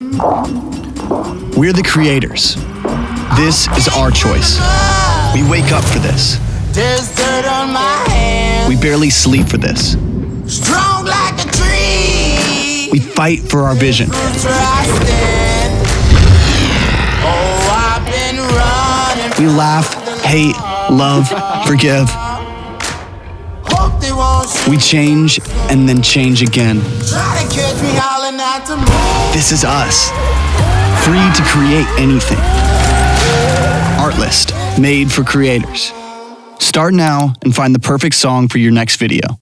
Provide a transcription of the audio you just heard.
We're the creators. This is our choice. We wake up for this. There's dirt on my hands. We barely sleep for this. Strong like a tree. We fight for our vision. Roots where I stand. Oh, I've been running. We laugh, hate, love, forgive. Hope they won't shoot. We change and then change again. This is us. Free to create anything. Artlist, made for creators. Start now and find the perfect song for your next video.